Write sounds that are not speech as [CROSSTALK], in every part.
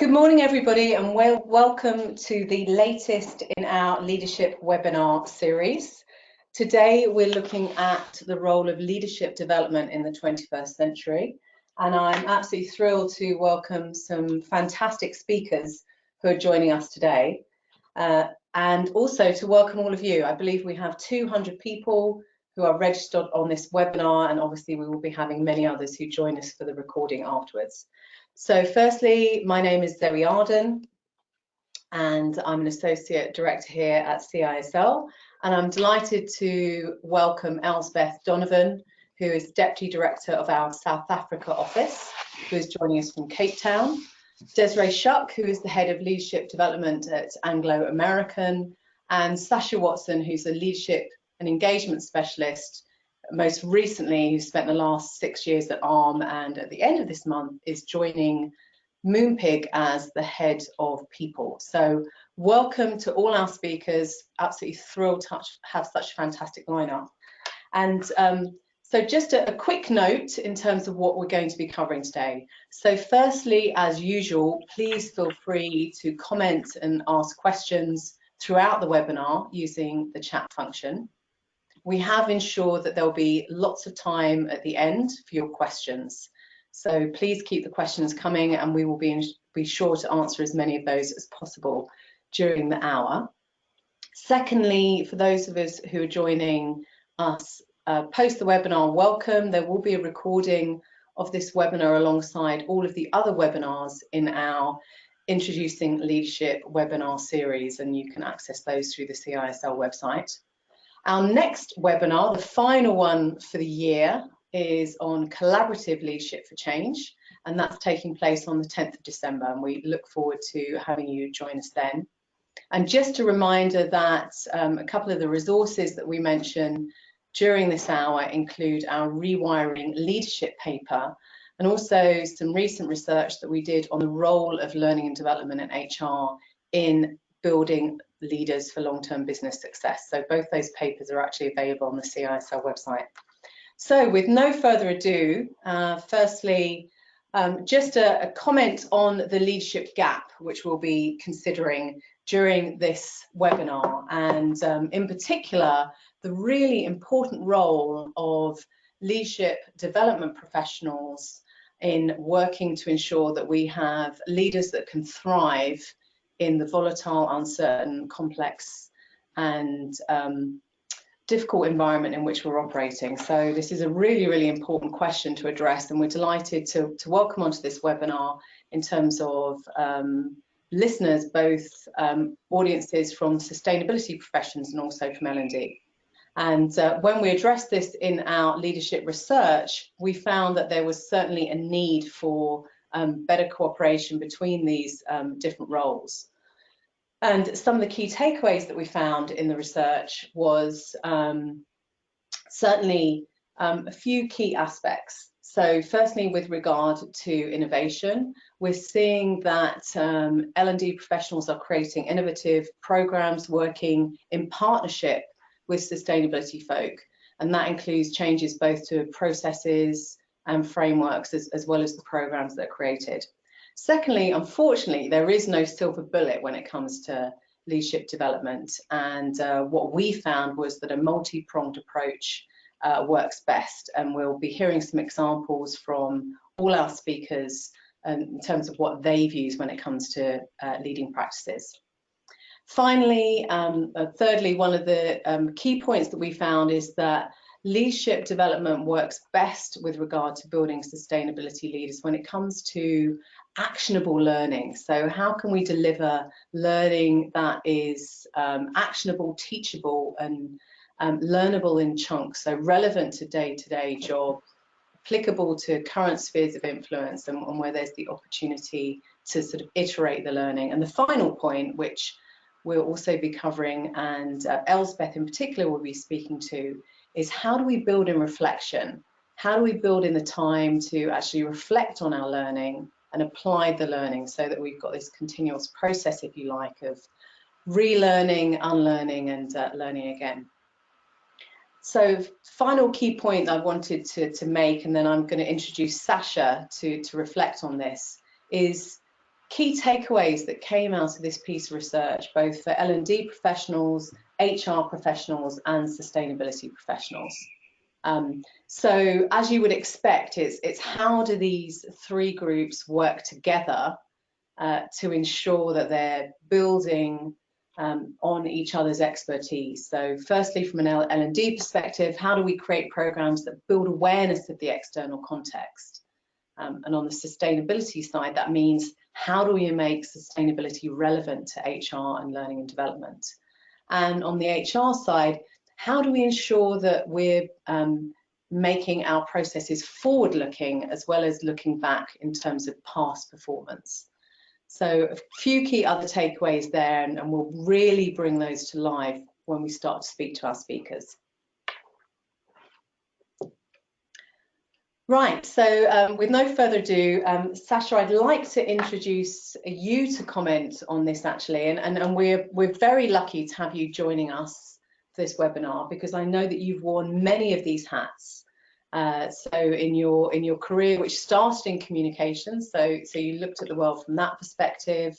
Good morning, everybody, and well, welcome to the latest in our leadership webinar series. Today, we're looking at the role of leadership development in the 21st century, and I'm absolutely thrilled to welcome some fantastic speakers who are joining us today, uh, and also to welcome all of you. I believe we have 200 people who are registered on this webinar, and obviously we will be having many others who join us for the recording afterwards. So firstly, my name is Zoe Arden and I'm an Associate Director here at CISL and I'm delighted to welcome Elspeth Donovan who is Deputy Director of our South Africa office who is joining us from Cape Town, Desiree Shuck who is the Head of Leadership Development at Anglo American and Sasha Watson who's a Leadership and Engagement Specialist most recently, who spent the last six years at ARM and at the end of this month is joining Moonpig as the head of people. So welcome to all our speakers. Absolutely thrilled to have such a fantastic lineup. And um, so just a, a, quick note in terms of what we're going to be covering today. So firstly, as usual, please feel free to comment and ask questions throughout the webinar using the chat function. We have ensured that there'll be lots of time at the end for your questions. So please keep the questions coming and we will be, be sure to answer as many of those as possible during the hour. Secondly, for those of us who are joining us uh, post the webinar, welcome. There will be a recording of this webinar alongside all of the other webinars in our Introducing Leadership webinar series, and you can access those through the CISL website. Our next webinar, the final one for the year, is on collaborative leadership for change, and that's taking place on the 10th of December, and we look forward to having you join us then. And just a reminder that um, a couple of the resources that we mention during this hour include our rewiring leadership paper and also some recent research that we did on the role of learning and development in HR in building leaders for long-term business success. So both those papers are actually available on the CISL website. So with no further ado, uh, firstly, um, just a, a, comment on the leadership gap, which we'll be considering during this webinar, and um, in particular, the really important role of leadership development professionals in working to ensure that we have leaders that can thrive in the volatile, uncertain, complex and um, difficult environment in which we're operating. So this is a really, really important question to address and we're delighted to, to welcome onto this webinar in terms of um, listeners, both um, audiences from sustainability professions and also from L&D. And uh, when we addressed this in our leadership research, we found that there was certainly a need for um, better cooperation between these um, different roles. And some of the key takeaways that we found in the research was um, certainly um, a few key aspects. So firstly, with regard to innovation, we're seeing that um, L&D professionals are creating innovative programs working in partnership with sustainability folk. And that includes changes both to processes and frameworks as, as well as the programs that are created. Secondly, unfortunately, there is no silver bullet when it comes to leadership development. And uh, what we found was that a multi-pronged approach uh, works best. And we'll be hearing some examples from all our speakers um, in terms of what they've used when it comes to uh, leading practices. Finally, um, uh, thirdly, one of the um, key points that we found is that leadership development works best with regard to building sustainability leaders when it comes to actionable learning. So how can we deliver learning that is um, actionable, teachable and um, learnable in chunks, so relevant to day-to-day -day job, applicable to current spheres of influence and, and where there's the opportunity to sort of iterate the learning. And the final point, which we'll also be covering and uh, in particular will be speaking to, is how do we build in reflection? How do we build in the time to actually reflect on our learning and apply the learning so that we've got this continuous process, if you like, of relearning, unlearning and uh, learning again. So final key point I wanted to, to make, and then I'm going to introduce Sasha to, to reflect on this, is key takeaways that came out of this piece of research, both for L&D professionals, HR professionals and sustainability professionals. Um, so as you would expect, it's, it's how do these three groups work together uh, to ensure that they're building um, on each other's expertise. So firstly, from an L&D perspective, how do we create programs that build awareness of the external context? Um, and on the sustainability side, that means how do we make sustainability relevant to HR and learning and development? And on the HR side, how do we ensure that we're um, making our processes forward looking as well as looking back in terms of past performance? So a few key other takeaways there, and, and we'll really bring those to life when we start to speak to our speakers. Right, so um, with no further ado, um, Sasha, I'd like to introduce you to comment on this actually, and, and, and we're, we're very lucky to have you joining us for this webinar because I know that you've worn many of these hats. Uh, so in your in your career, which started in communications, so so you looked at the world from that perspective.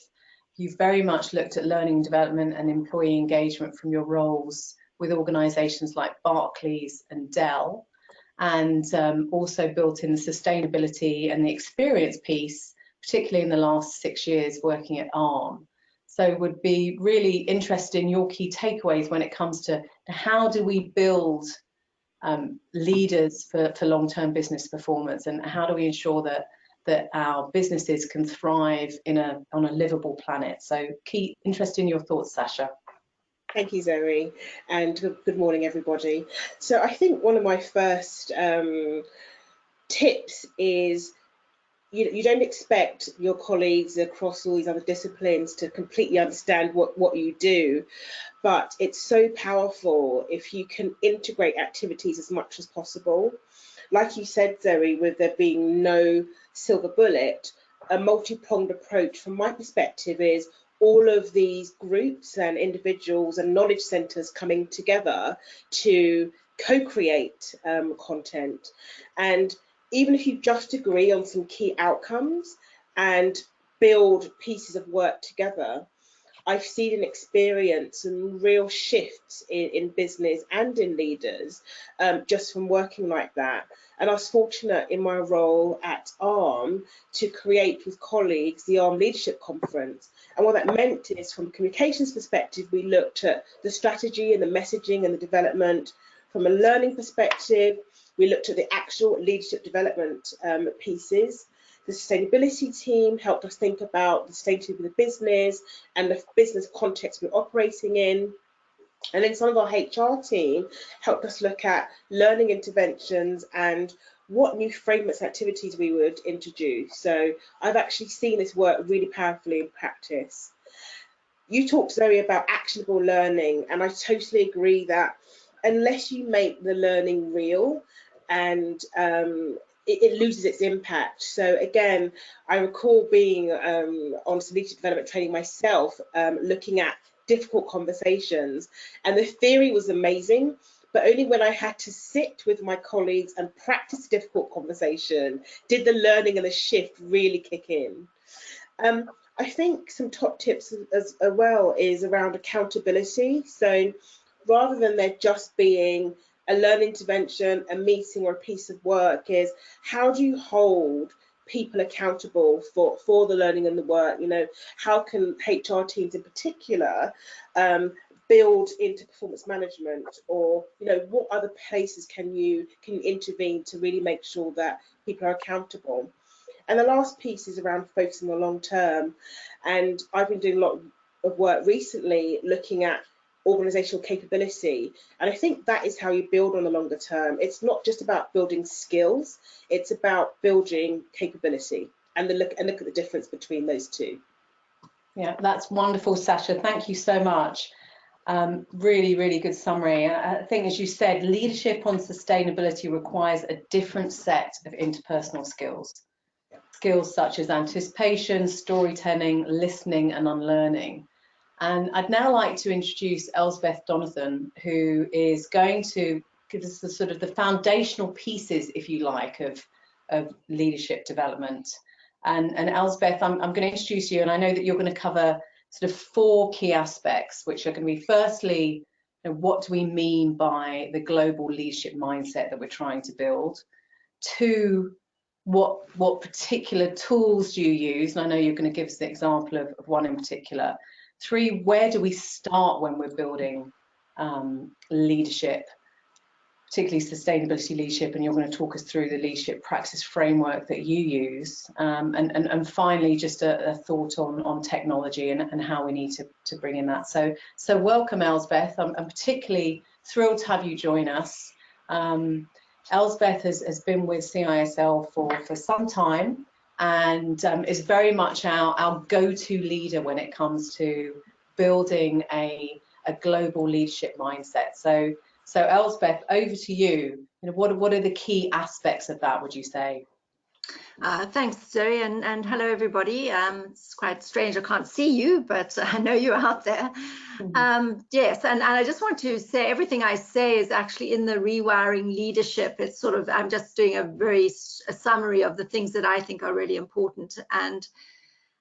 You've very much looked at learning development and employee engagement from your roles with organisations like Barclays and Dell and um, also built in the sustainability and the experience piece, particularly in the last six years working at ARM. So would be really interested in your key takeaways when it comes to, how do we build um, leaders for, for long-term business performance and how do we ensure that that our businesses can thrive in a on a livable planet. So key interest in your thoughts, Sasha. Thank you, Zoe, and good morning, everybody. So I think one of my first um, tips is you, you don't expect your colleagues across all these other disciplines to completely understand what, what you do, but it's so powerful if you can integrate activities as much as possible. Like you said, Zoe, with there being no silver bullet, a multi-pronged approach from my perspective is all of these groups and individuals and knowledge centers coming together to co-create um, content. And even if you just agree on some key outcomes and build pieces of work together, I've seen and experienced some real shifts in, in business and in leaders um, just from working like that. And I was fortunate in my role at ARM to create with colleagues the ARM Leadership Conference. And what that meant is from a communications perspective, we looked at the strategy and the messaging and the development. From a learning perspective, we looked at the actual leadership development um, pieces. The sustainability team helped us think about the state of the business and the business context we're operating in. And then some of our HR team helped us look at learning interventions and what new frameworks activities we would introduce. So I've actually seen this work really powerfully in practice. You talked, Zoe, about actionable learning, and I totally agree that unless you make the learning real and um, it, loses its impact. So again, I recall being um, on some leadership development training myself, um, looking at difficult conversations. And the theory was amazing, but only when I had to sit with my colleagues and practice difficult conversation did the learning and the shift really kick in. Um, I think some top tips as, as well is around accountability. So rather than there just being a learning intervention, a meeting or a piece of work is how do you hold people accountable for, for the learning and the work. You know, how can HR teams in particular um, build into performance management or, you know, what other places can you, can you intervene to really make sure that people are accountable? And the last piece is around focusing on the long term. And I've been doing a lot of work recently looking at organizational capability. And I think that is how you build on the longer term. It's not just about building skills, it's about building capability and the look and look at the difference between those two. Yeah, that's wonderful, Sasha. Thank you so much. Um, really, really good summary. I think, as you said, leadership on sustainability requires a different set of interpersonal skills. Skills such as anticipation, storytelling, listening, and unlearning. And I'd now like to introduce Elspeth Donovan, who is going to give us the sort of the foundational pieces, if you like, of, of leadership development. And, and Elspeth, I'm, I'm going to introduce you, and I know that you're going to cover sort of four key aspects, which are going to be firstly, you know, what do we mean by the global leadership mindset that we're trying to build? Two, what what particular tools do you use? And I know you're going to give us the example of, of one in particular. Three, where do we start when we're building um, leadership particularly sustainability leadership, and you're going to talk us through the leadership practice framework that you use. Um, and, and, and finally, just a, a, thought on, on technology and, and how we need to, to bring in that. So, so welcome, Elspeth. I'm, I'm particularly thrilled to have you join us. Um, Elspeth has, has been with CISL for, for some time and um, is very much our, our go-to leader when it comes to building a, a global leadership mindset. So so Elspeth, over to you. you know, what, what are the key aspects of that, would you say? Uh, thanks, Zoe, and, and hello, everybody. Um, it's quite strange, I can't see you, but [LAUGHS] I know you're out there. Mm -hmm. um, yes, and, and I just want to say everything I say is actually in the rewiring leadership. It's sort of, I'm just doing a very a summary of the things that I think are really important. And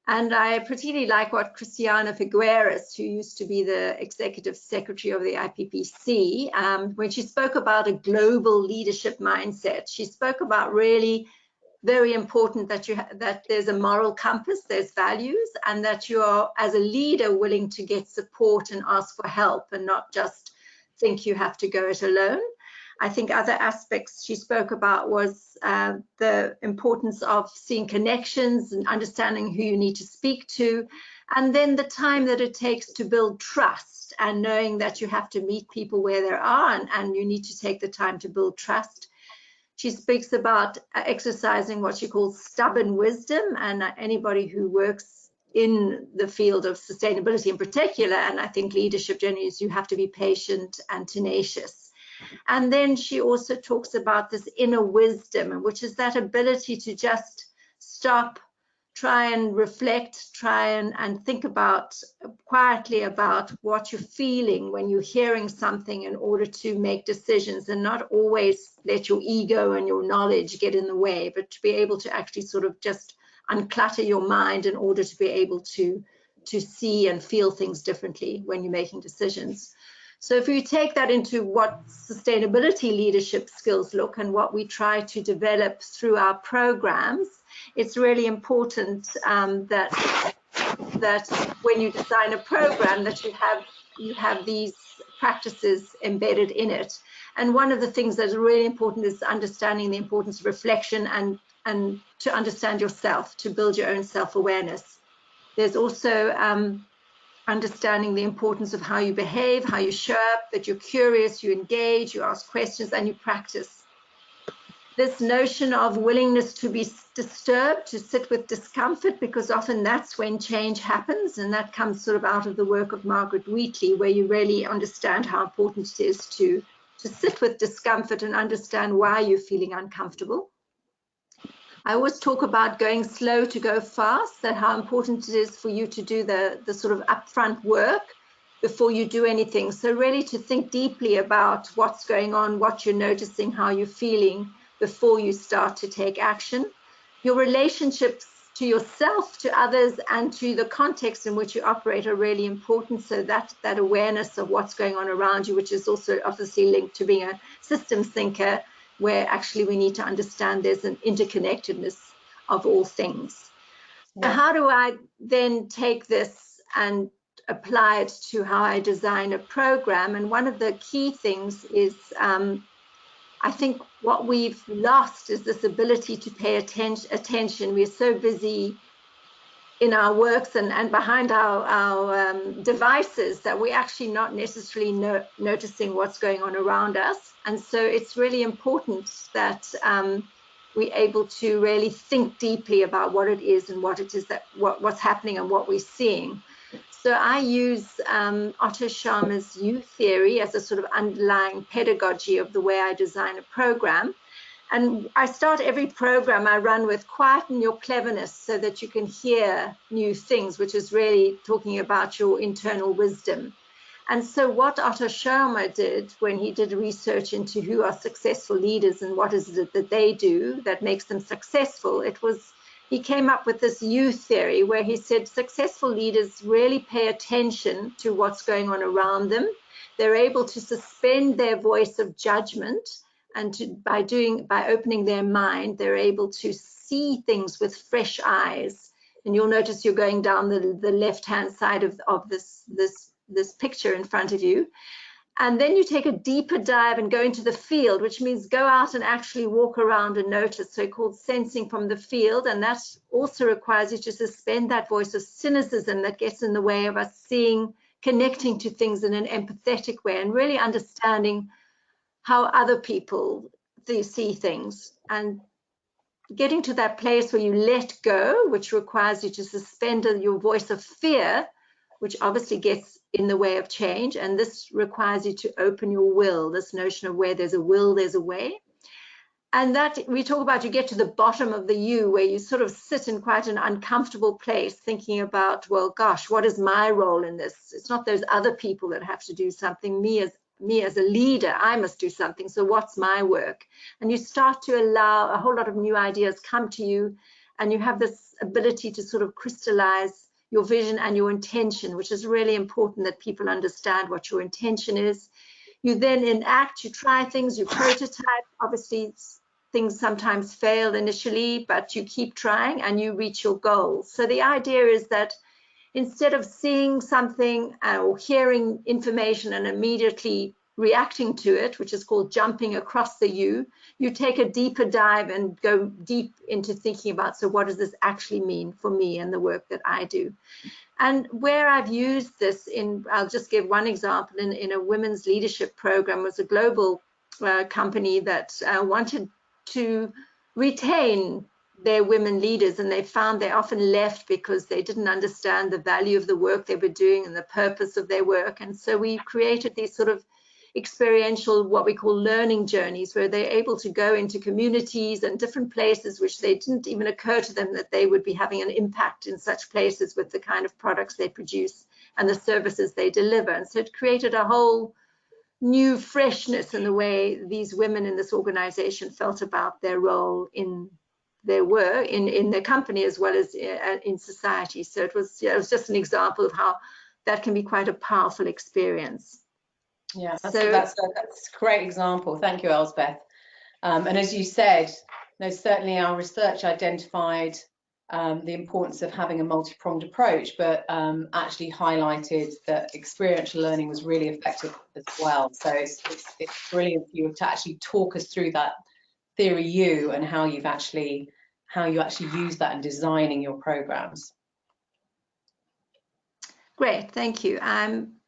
and I particularly like what Christiana Figueres, who used to be the executive secretary of the IPPC, um, when she spoke about a global leadership mindset, she spoke about really very important that you that there's a moral compass, there's values, and that you are, as a leader, willing to get support and ask for help and not just think you have to go it alone. I think other aspects she spoke about was uh, the importance of seeing connections and understanding who you need to speak to, and then the time that it takes to build trust and knowing that you have to meet people where they are and, and you need to take the time to build trust. She speaks about uh, exercising what she calls stubborn wisdom and uh, anybody who works in the field of sustainability in particular, and I think leadership generally is you have to be patient and tenacious. And then she also talks about this inner wisdom, which is that ability to just stop, try and reflect, try and, and think about quietly about what you're feeling when you're hearing something in order to make decisions and not always let your ego and your knowledge get in the way, but to be able to actually sort of just unclutter your mind in order to be able to to see and feel things differently when you're making decisions. So if we take that into what sustainability leadership skills look and what we try to develop through our programs, it's really important um, that that when you design a program that you have you have these practices embedded in it. And one of the things that's really important is understanding the importance of reflection and and to understand yourself, to build your own self-awareness. There's also um, understanding the importance of how you behave, how you show up, that you're curious, you engage, you ask questions, and you practice. This notion of willingness to be disturbed, to sit with discomfort, because often that's when change happens, and that comes sort of out of the work of Margaret Wheatley, where you really understand how important it is to, to sit with discomfort and understand why you're feeling uncomfortable. I always talk about going slow to go fast, that how important it is for you to do the, the sort of upfront work before you do anything. So really to think deeply about what's going on, what you're noticing, how you're feeling before you start to take action. Your relationships to yourself, to others, and to the context in which you operate are really important. So that, that awareness of what's going on around you, which is also obviously linked to being a systems thinker, where actually we need to understand there's an interconnectedness of all things. Yeah. How do I then take this and apply it to how I design a program? And one of the key things is um, I think what we've lost is this ability to pay atten attention. We're so busy in our works and, and behind our, our um, devices that we're actually not necessarily no, noticing what's going on around us. And so it's really important that um, we're able to really think deeply about what it is and what it is that what, what's happening and what we're seeing. So I use um, Otto Scharmer's U theory as a sort of underlying pedagogy of the way I design a program. And I start every program I run with quieten your cleverness so that you can hear new things, which is really talking about your internal wisdom. And so what Otto Scharmer did when he did research into who are successful leaders and what is it that they do that makes them successful, it was he came up with this U theory where he said successful leaders really pay attention to what's going on around them. They're able to suspend their voice of judgment and to, by doing by opening their mind, they're able to see things with fresh eyes. And you'll notice you're going down the, the left-hand side of, of this, this, this picture in front of you. And then you take a deeper dive and go into the field, which means go out and actually walk around and notice, so-called sensing from the field. And that also requires you to suspend that voice of cynicism that gets in the way of us seeing, connecting to things in an empathetic way and really understanding how other people see things and getting to that place where you let go, which requires you to suspend your voice of fear, which obviously gets in the way of change. And this requires you to open your will, this notion of where there's a will, there's a way. And that we talk about, you get to the bottom of the U where you sort of sit in quite an uncomfortable place thinking about, well, gosh, what is my role in this? It's not those other people that have to do something. Me as me as a leader, I must do something. So what's my work? And you start to allow a whole lot of new ideas come to you and you have this ability to sort of crystallize your vision and your intention, which is really important that people understand what your intention is. You then enact, you try things, you prototype. Obviously, things sometimes fail initially, but you keep trying and you reach your goals. So the idea is that instead of seeing something uh, or hearing information and immediately reacting to it, which is called jumping across the U, you take a deeper dive and go deep into thinking about, so what does this actually mean for me and the work that I do? And where I've used this in, I'll just give one example, in, in a women's leadership program was a global uh, company that uh, wanted to retain their women leaders and they found they often left because they didn't understand the value of the work they were doing and the purpose of their work. And so we created these sort of experiential, what we call learning journeys, where they're able to go into communities and different places which they didn't even occur to them that they would be having an impact in such places with the kind of products they produce and the services they deliver. And so it created a whole new freshness in the way these women in this organization felt about their role in their work, in in their company as well as uh, in society. So it was yeah, it was just an example of how that can be quite a powerful experience. Yeah, that's, so, that's, a, that's a great example. Thank you, Elspeth. Um, and as you said, no, certainly our research identified um, the importance of having a multi-pronged approach, but um, actually highlighted that experiential learning was really effective as well. So it's, it's, it's brilliant for you to actually talk us through that theory U and how you've actually how you actually use that in designing your programs. Great, thank you. Um,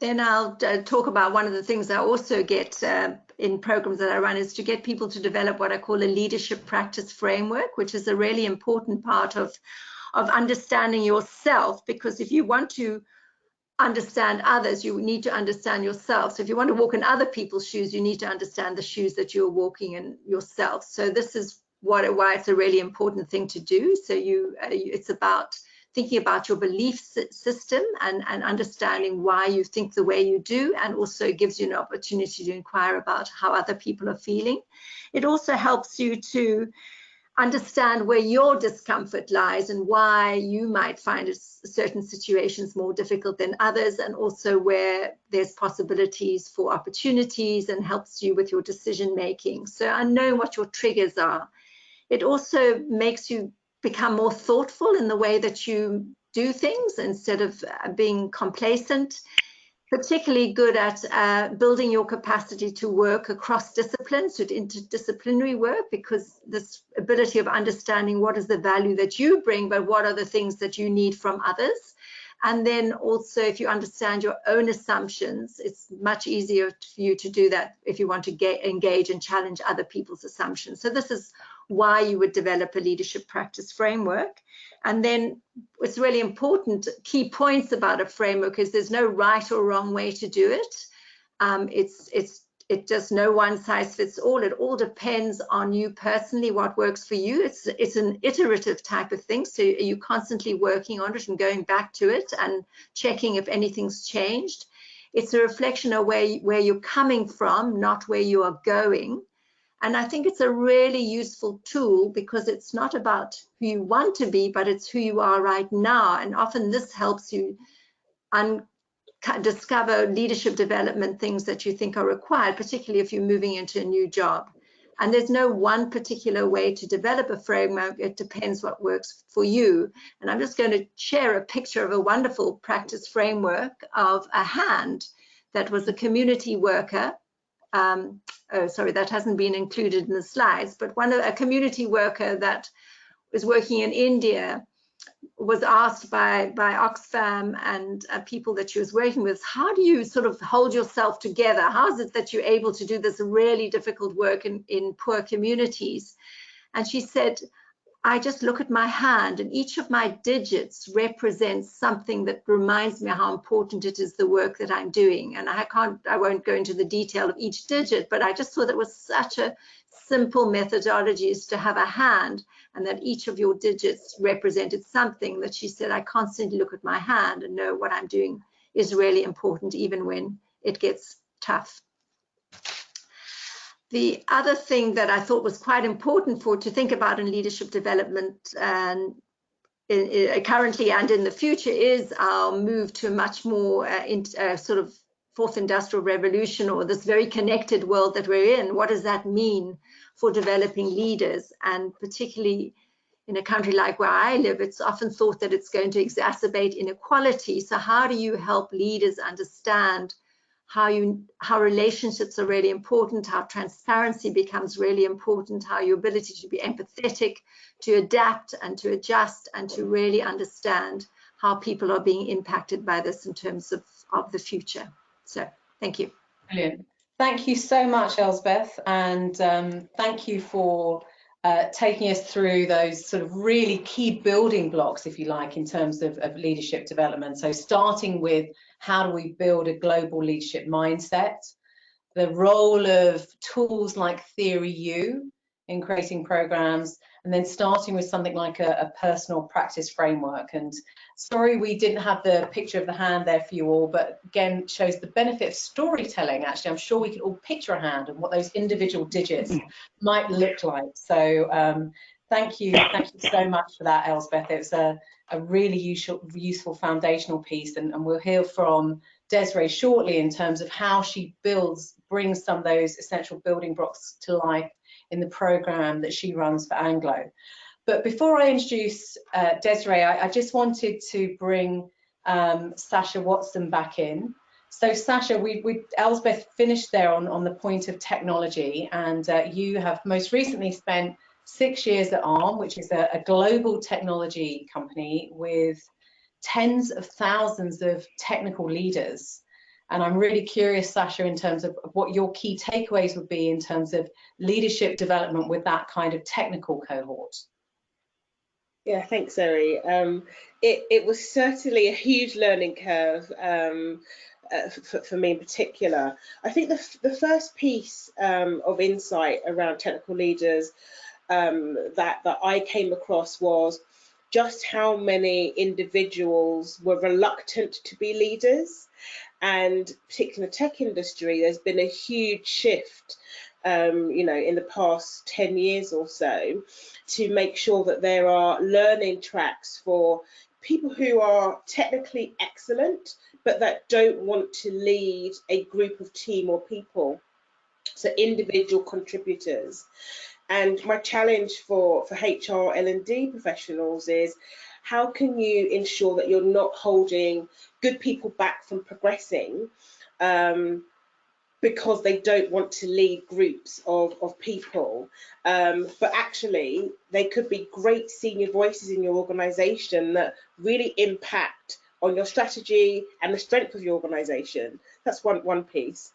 then I'll uh, talk about one of the things I also get uh, in programs that I run is to get people to develop what I call a leadership practice framework, which is a really important part of, of understanding yourself, because if you want to understand others, you need to understand yourself. So if you want to walk in other people's shoes, you need to understand the shoes that you're walking in yourself. So this is what why it's a really important thing to do. So you, uh, it's about thinking about your belief system and, and understanding why you think the way you do, and also gives you an opportunity to inquire about how other people are feeling. It also helps you to understand where your discomfort lies and why you might find certain situations more difficult than others and also where there's possibilities for opportunities and helps you with your decision making. So I know what your triggers are. It also makes you become more thoughtful in the way that you do things instead of being complacent particularly good at uh, building your capacity to work across disciplines, to interdisciplinary work, because this ability of understanding what is the value that you bring, but what are the things that you need from others. And then also, if you understand your own assumptions, it's much easier for you to do that if you want to get, engage and challenge other people's assumptions. So this is why you would develop a leadership practice framework. And then it's really important, key points about a framework is there's no right or wrong way to do it. Um, it's, it's, it just no one size fits all. It all depends on you personally, what works for you. It's, it's an iterative type of thing. So you're constantly working on it and going back to it and checking if anything's changed. It's a reflection of where, where you're coming from, not where you are going And I think it's a really useful tool because it's not about who you want to be, but it's who you are right now. And often this helps you discover leadership development things that you think are required, particularly if you're moving into a new job. And there's no one particular way to develop a framework. It depends what works for you. And I'm just going to share a picture of a wonderful practice framework of a hand that was a community worker. Um, oh, sorry, that hasn't been included in the slides, but one a community worker that was working in India was asked by by Oxfam and uh, people that she was working with, how do you sort of hold yourself together? How is it that you're able to do this really difficult work in, in poor communities? And she said, I just look at my hand and each of my digits represents something that reminds me how important it is the work that I'm doing. And I can't, I won't go into the detail of each digit, but I just thought it was such a simple methodology is to have a hand and that each of your digits represented something that she said, I constantly look at my hand and know what I'm doing is really important even when it gets tough. The other thing that I thought was quite important for to think about in leadership development and in, in, currently and in the future is our move to a much more uh, in, uh, sort of fourth industrial revolution or this very connected world that we're in. What does that mean for developing leaders and particularly in a country like where I live, it's often thought that it's going to exacerbate inequality. So how do you help leaders understand how you how relationships are really important, how transparency becomes really important, how your ability to be empathetic, to adapt and to adjust and to really understand how people are being impacted by this in terms of, of the future. So thank you. Brilliant. Thank you so much, Elspeth, and um, thank you for uh, taking us through those sort of really key building blocks, if you like, in terms of, of leadership development. So starting with how do we build a global leadership mindset, the role of tools like Theory U in creating programs, and then starting with something like a, a, personal practice framework. And sorry we didn't have the picture of the hand there for you all, but again, shows the benefit of storytelling. Actually, I'm sure we could all picture a hand and what those individual digits might look like. So um, thank you, thank you so much for that, Elspeth. It was a, a really useful, useful foundational piece, and, and we'll hear from Desiree shortly in terms of how she builds, brings some of those essential building blocks to life in the program that she runs for Anglo. But before I introduce uh, Desiree, I, I, just wanted to bring um, Sasha Watson back in. So Sasha, we, we Elspeth finished there on, on the point of technology and uh, you have most recently spent six years at ARM, which is a, a global technology company with tens of thousands of technical leaders. And I'm really curious, Sasha, in terms of what your key takeaways would be in terms of leadership development with that kind of technical cohort. Yeah, thanks, Zoe. Um, it, it was certainly a huge learning curve um, uh, for, for, me in particular. I think the, the first piece um, of insight around technical leaders um, that, that I came across was just how many individuals were reluctant to be leaders and particularly in the tech industry, there's been a huge shift, um, you know, in the past 10 years or so to make sure that there are learning tracks for people who are technically excellent, but that don't want to lead a group of team or people. So individual contributors. And my challenge for, for HR L&D professionals is how can you ensure that you're not holding good people back from progressing um, because they don't want to lead groups of, of people. Um, but actually, they could be great senior voices in your organization that really impact on your strategy and the strength of your organization. That's one, one piece.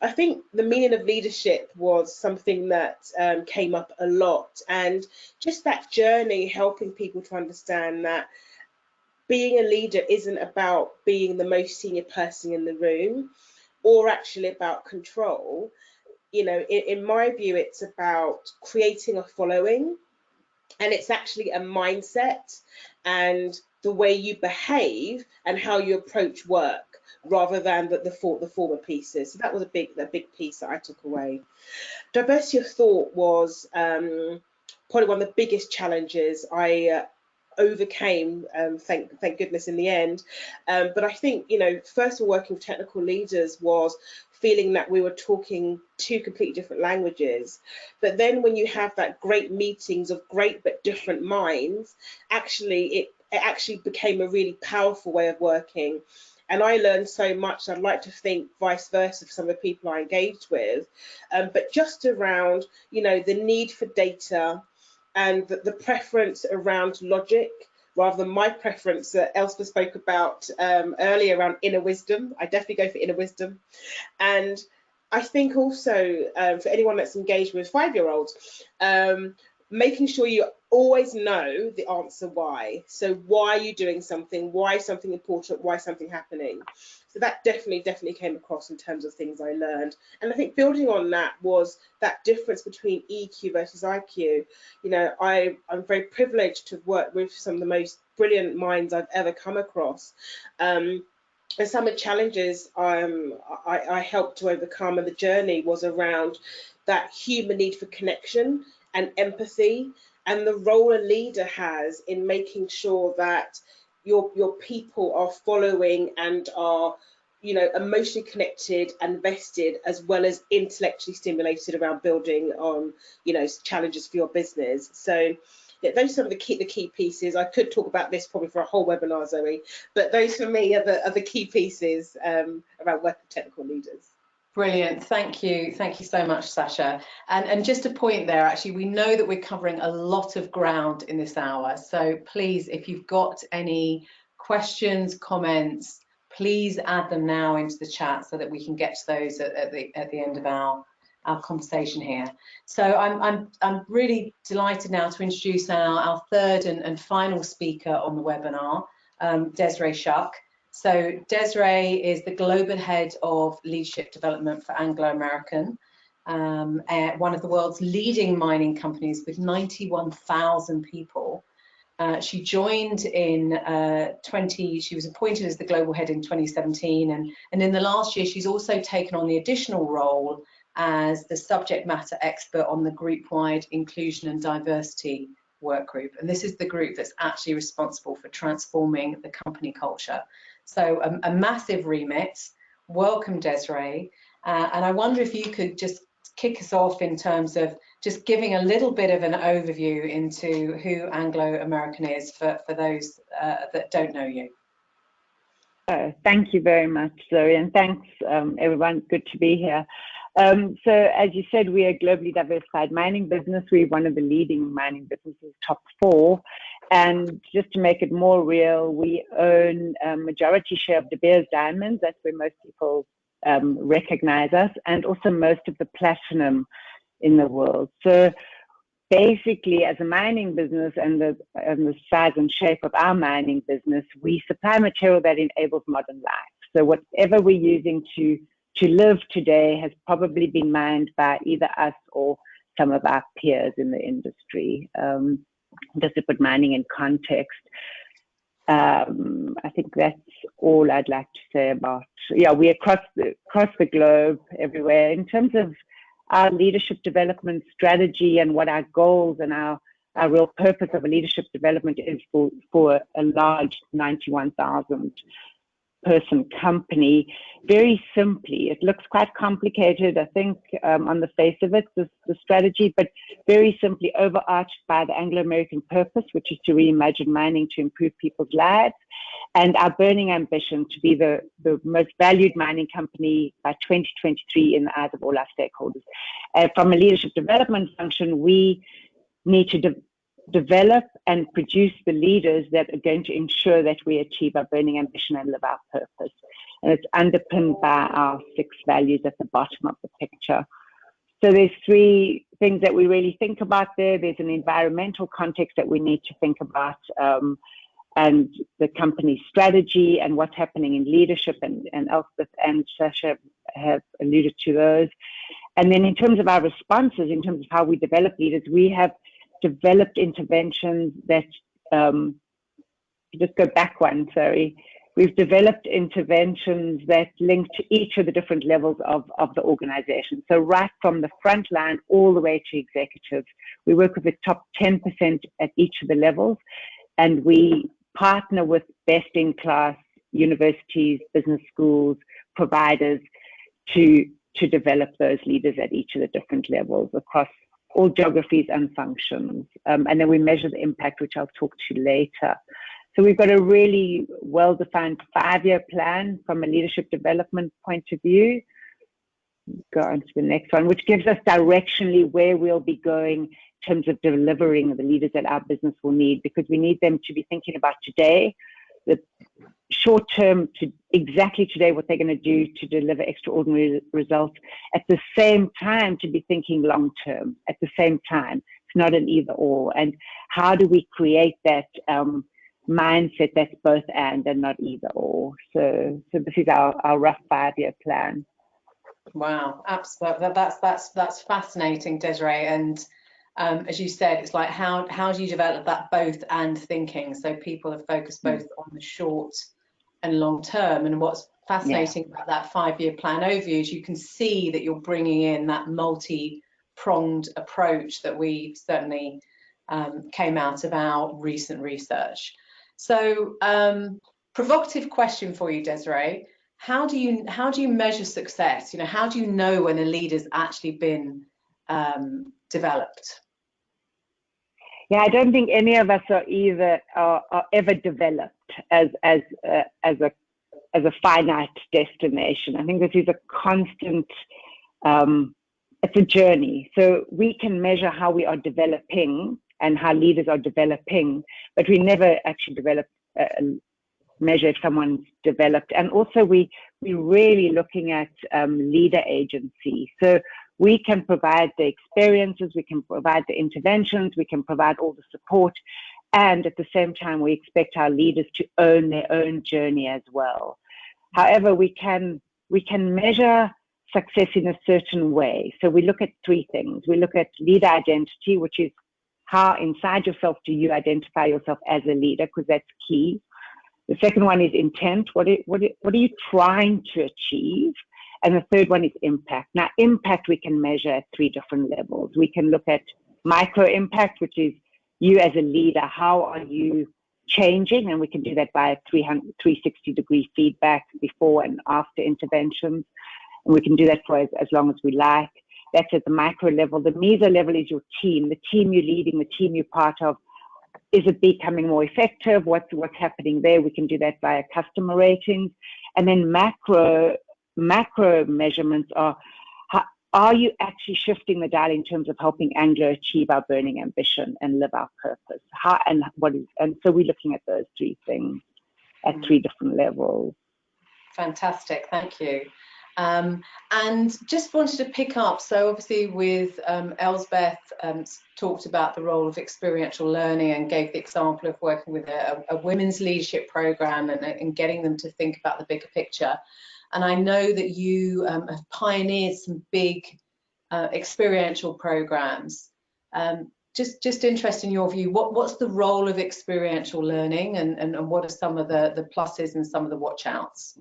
I think the meaning of leadership was something that um, came up a lot, and just that journey helping people to understand that being a leader isn't about being the most senior person in the room or actually about control. You know, in, in my view, it's about creating a following and it's actually a mindset and the way you behave and how you approach work rather than the, the, for, the former pieces. So that was a big, a big piece that I took away. Diversity of thought was um, probably one of the biggest challenges I uh, overcame, um, thank, thank goodness in the end. Um, but I think, you know, first of all, working with technical leaders was feeling that we were talking two completely different languages. But then when you have that great meetings of great but different minds, actually it, it actually became a really powerful way of working. And I learned so much. I'd like to think vice versa for some of the people I engaged with, um, but just around, you know, the need for data and the, the preference around logic rather than my preference that Elspeth spoke about um, earlier around inner wisdom. I definitely go for inner wisdom. And I think also um, for anyone that's engaged with five-year-olds, um, making sure you always know the answer why. So why are you doing something? Why something important? Why something happening? So that definitely, definitely came across in terms of things I learned. And I think building on that was that difference between EQ versus IQ. You know, I, I'm very privileged to work with some of the most brilliant minds I've ever come across. Um, and some of the challenges um, I, I helped to overcome and the journey was around that human need for connection and empathy and the role a leader has in making sure that your your people are following and are you know emotionally connected and vested as well as intellectually stimulated around building on you know challenges for your business so yeah, those are some of the key the key pieces. I could talk about this probably for a whole webinar, Zoe, but those for me are the are the key pieces um, around working technical leaders. Brilliant. Thank you. Thank you so much, Sasha. And, and just a point there, actually, we know that we're covering a lot of ground in this hour. So please, if you've got any questions, comments, please add them now into the chat so that we can get to those at, at the, at the end of our, our conversation here. So I'm, I'm, I'm really delighted now to introduce our, our third and, and final speaker on the webinar, um, Desiree Shuck. So Desiree is the global head of leadership development for Anglo American, um, one of the world's leading mining companies with 91,000 people. Uh, she joined in uh, 20, she was appointed as the global head in 2017 and, and in the last year she's also taken on the additional role as the subject matter expert on the group-wide inclusion and diversity work group. And this is the group that's actually responsible for transforming the company culture. So a, a massive remit. Welcome, Desiree. Uh, and I wonder if you could just kick us off in terms of just giving a little bit of an overview into who Anglo American is for, for those uh, that don't know you. Uh, thank you very much, Zoe, and thanks um, everyone. Good to be here. Um, so, as you said, we are a globally diversified mining business. We're one of the leading mining businesses, top four, and just to make it more real, we own a majority share of De Beers Diamonds. That's where most people um, recognize us, and also most of the platinum in the world. So basically, as a mining business and the, and the size and shape of our mining business, we supply material that enables modern life. So whatever we're using to to live today has probably been mined by either us or some of our peers in the industry. Um, just to put mining in context. Um, I think that's all I'd like to say about. Yeah, we across the across the globe, everywhere. In terms of our leadership development strategy and what our goals and our our real purpose of a leadership development is for for a large 91,000 person company very simply. It looks quite complicated, I think, um, on the face of it, the, the strategy, but very simply overarched by the Anglo American purpose, which is to reimagine mining to improve people's lives, and our burning ambition to be the, the most valued mining company by 2023 in the eyes of all our stakeholders. Uh, from a leadership development function, we need to de develop and produce the leaders that are going to ensure that we achieve our burning ambition and live our purpose. And it's underpinned by our six values at the bottom of the picture. So there's three things that we really think about there. There's an environmental context that we need to think about um, and the company strategy and what's happening in leadership and, and Elspeth and Sasha have alluded to those. And then in terms of our responses, in terms of how we develop leaders, we have developed interventions that um, just go back one, sorry. We've developed interventions that link to each of the different levels of, of the organization. So right from the front line all the way to executives, we work with the top 10% at each of the levels, and we partner with best in class universities, business schools, providers to, to develop those leaders at each of the different levels across all geographies and functions. Um, and then we measure the impact, which I'll talk to later. So we've got a really well-defined five-year plan from a leadership development point of view. Go on to the next one, which gives us directionally where we'll be going in terms of delivering the leaders that our business will need, because we need them to be thinking about today, the short term to exactly today what they're going to do to deliver extraordinary results. At the same time to be thinking long term. At the same time it's not an either or. And how do we create that um, mindset that's both and and not either or? So so this is our, our rough five year plan. Wow. Absolutely that's that's that's fascinating desiree. And um, as you said, it's like how how do you develop that both and thinking? So people are focused hmm. both on the short and long term. And what's fascinating yeah. about that five year plan overview is you can see that you're bringing in that multi pronged approach that we certainly um, came out of our recent research. So, um, provocative question for you, Desiree. How do you how do you measure success? You know, how do you know when a leader's actually been um, developed? yeah, I don't think any of us are either are, are ever developed as as uh, as a as a finite destination. I think this is a constant. Um, it's a journey. So we can measure how we are developing and how leaders are developing, but we never actually develop uh, measure if someone's developed. And also we we're really looking at um, leader agency. So we can provide the experiences, we can provide the interventions, we can provide all the support, and at the same time, we expect our leaders to own their own journey as well. However, we can we can measure success in a certain way. So we look at three things. We look at leader identity, which is how inside yourself do you identify yourself as a leader, because that's key. The second one is intent. What are, what, are, what are you trying to achieve? And the third one is impact. Now, impact we can measure at three different levels. We can look at micro impact, which is you as a leader, how are you changing? And we can do that by 360 degree feedback before and after interventions. And we can do that for as, as long as we like. That's at the micro level. The meso level is your team, the team you're leading, the team you're part of. Is it becoming more effective? What's what's happening there? We can do that via customer ratings. And then macro macro measurements are are you actually shifting the dial in terms of helping Anglo achieve our burning ambition and live our purpose? How and what is and so we're looking at those three things at mm. three different levels. Fantastic, thank you. Um, and just wanted to pick up, so obviously with um, Elspeth um, talked about the role of experiential learning and gave the example of working with a, a women's leadership program and, and, getting them to think about the bigger picture. And I know that you um, have pioneered some big uh, experiential programs. Um, just, just interested in your view, what, what's the role of experiential learning and, and, and what are some of the, the pluses and some of the watch outs?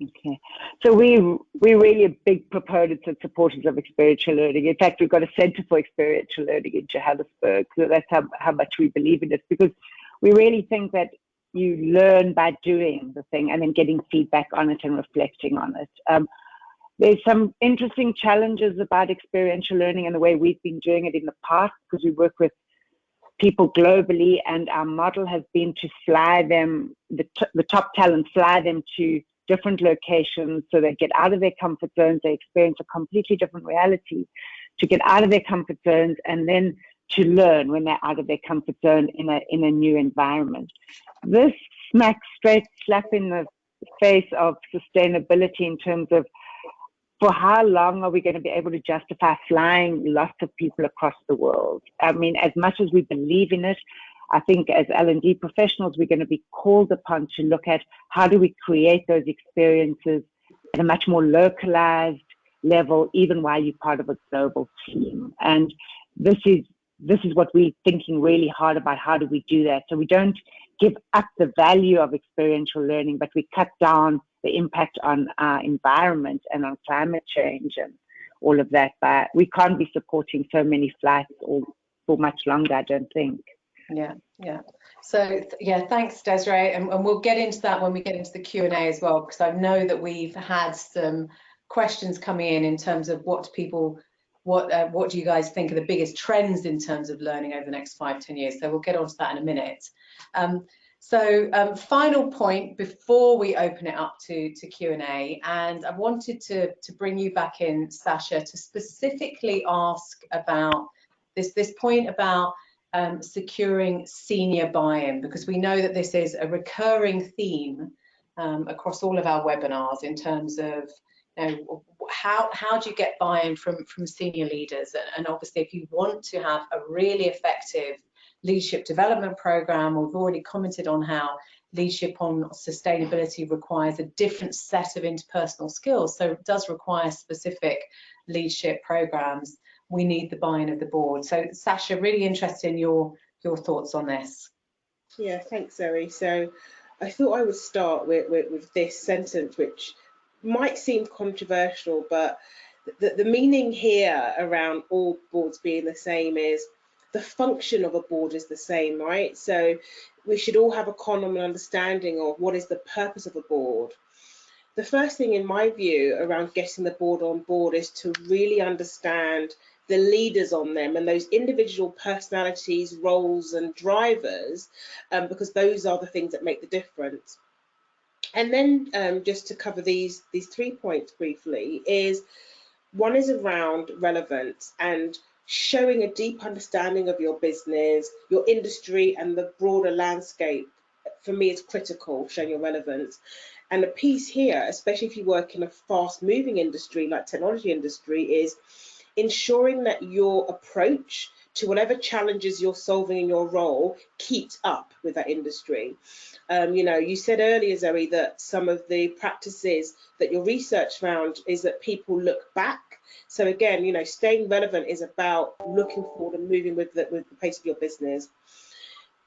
Okay, so we we're really big proponents and supporters of experiential learning. In fact, we've got a centre for experiential learning in Johannesburg. So that's how, how much we believe in it because we really think that you learn by doing the thing and then getting feedback on it and reflecting on it. Um, there's some interesting challenges about experiential learning and the way we've been doing it in the past because we work with people globally and our model has been to fly them, the, the top talent, fly them to different locations so they get out of their comfort zones, they experience a completely different reality, to get out of their comfort zones and then to learn when they're out of their comfort zone in a in a new environment. This smacks straight slap in the face of sustainability in terms of for how long are we going to be able to justify flying lots of people across the world? I mean, as much as we believe in it, I think as L&D professionals, we're going to be called upon to look at how do we create those experiences at a much more localized level, even while you're part of a global team. And this is this is what we're thinking really hard about. How do we do that? So we don't give up the value of experiential learning, but we cut down the impact on our environment and on climate change and all of that. But we can't be supporting so many flights all for much longer, I don't think. Yeah, yeah. So yeah, thanks Desiree, and, and we'll get into that when we get into the Q and A as well, because I know that we've had some questions coming in in terms of what people, what uh, what do you guys think are the biggest trends in terms of learning over the next five, ten years? So we'll get onto that in a minute. Um, so um, final point before we open it up to, to Q&A, and I wanted to, to bring you back in, Sasha, to specifically ask about this, this point about um, securing senior buy-in, because we know that this is a recurring theme um, across all of our webinars in terms of know, how, how do you get buy-in from, from senior leaders? And obviously, if you want to have a really effective leadership development program. We've already commented on how leadership on sustainability requires a different set of interpersonal skills. So it does require specific leadership programs. We need the buy-in of the board. So Sasha, really interested in your, your thoughts on this. Yeah, thanks, Zoe. So I thought I would start with, with, with this sentence, which might seem controversial, but the, the meaning here around all boards being the same is the function of a board is the same, right? So we should all have a common understanding of what is the purpose of a board. The first thing in my view around getting the board on board is to really understand the leaders on them and those individual personalities, roles and drivers, um, because those are the things that make the difference. And then um, just to cover these, these three points briefly is one is around relevance and showing a deep understanding of your business, your industry, and the broader landscape, for me, is critical, showing your relevance. And the piece here, especially if you work in a fast moving industry like technology industry, is ensuring that your approach to whatever challenges you're solving in your role keeps up with that industry. Um, you know, you said earlier, Zoe, that some of the practices that your research found is that people look back. So again, you know, staying relevant is about looking forward and moving with the, with the pace of your business.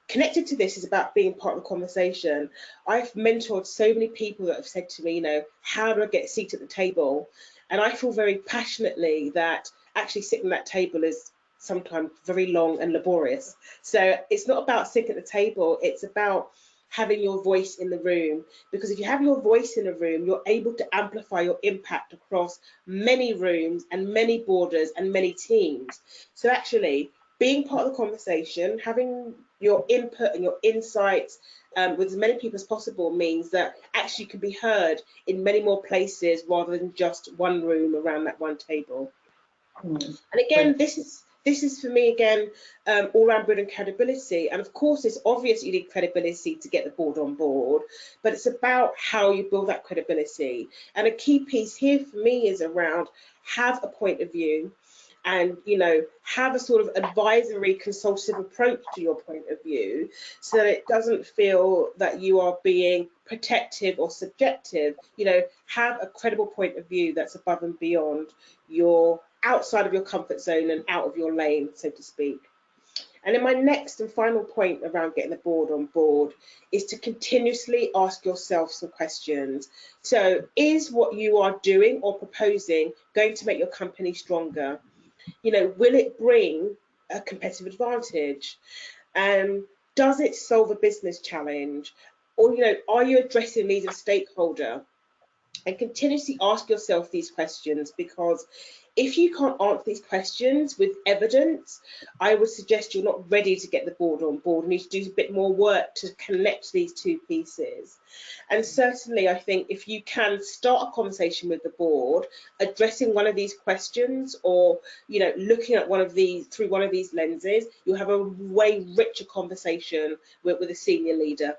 Connected to this is about being part of the conversation. I've mentored so many people that have said to me, you know, how do I get a seat at the table? And I feel very passionately that actually sitting at that table is sometimes very long and laborious. So it's not about sitting at the table, it's about having your voice in the room because if you have your voice in a room you're able to amplify your impact across many rooms and many borders and many teams so actually being part of the conversation having your input and your insights um, with as many people as possible means that actually you can be heard in many more places rather than just one room around that one table mm. and again this is this is for me again um, all around building credibility. And of course it's obvious you need credibility to get the board on board but it's about how you build that credibility. And a key piece here for me is around have a point of view and you know have a sort of advisory consultative approach to your point of view so that it doesn't feel that you are being protective or subjective. You know have a credible point of view that's above and beyond your outside of your comfort zone and out of your lane, so to speak. And then my next and final point around getting the board on board is to continuously ask yourself some questions. So is what you are doing or proposing going to make your company stronger? You know, will it bring a competitive advantage? Um, does it solve a business challenge? Or, you know, are you addressing needs of stakeholder? And continuously ask yourself these questions because if you can't answer these questions with evidence, I would suggest you're not ready to get the board on board. You need to do a bit more work to connect these two pieces. And certainly, I think if you can start a conversation with the board, addressing one of these questions or, you know, looking at one of these through one of these lenses, you'll have a way richer conversation with, with a senior leader.